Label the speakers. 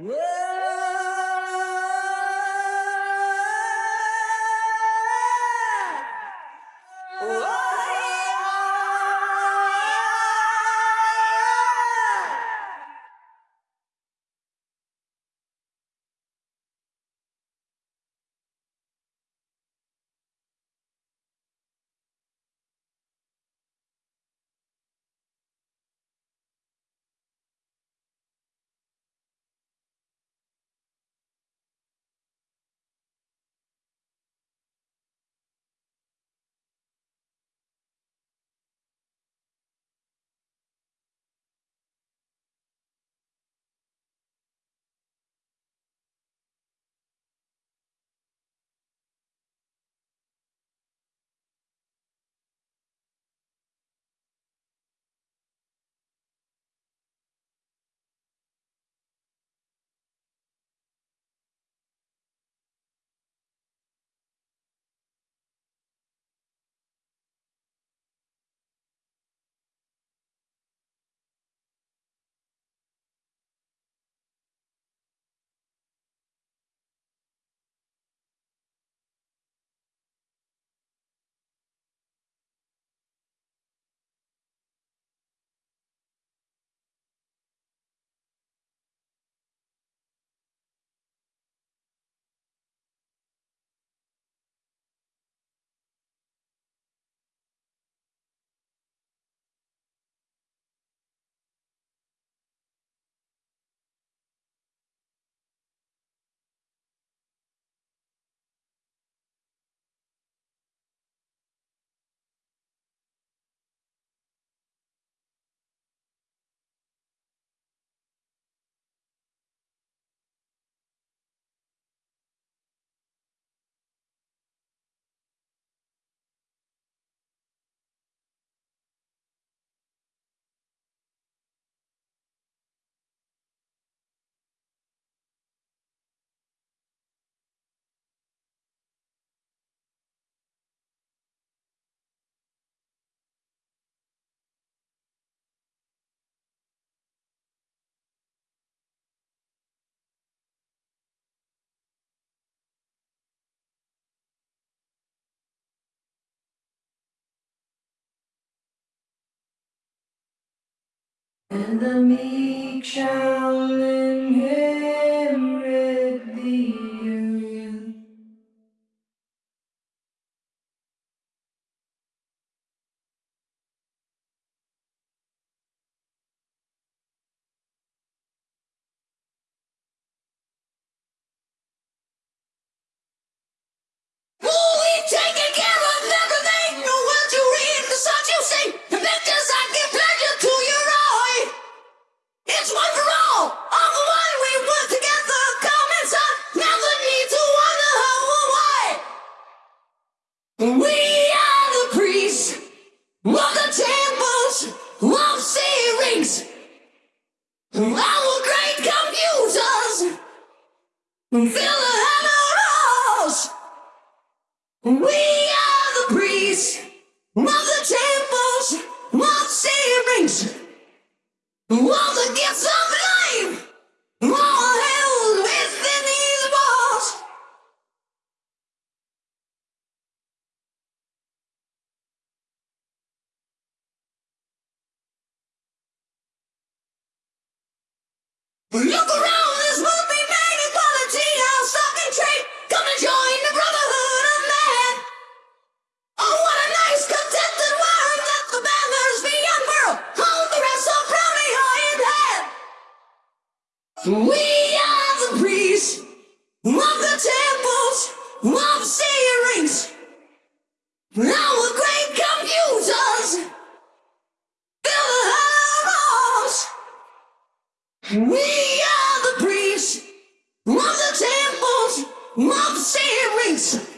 Speaker 1: Whoa! And the meek shall inherit
Speaker 2: We are the priests of the temples of seerings. Our great computers Look around, this would be made equality, our stock and trade. Come and join the brotherhood of man. Oh, what a nice contented world that the banners be unfurled. All the rest so proudly high in hand. We are the priests of the temples of seerings. We are the priests of the temples of the seerings.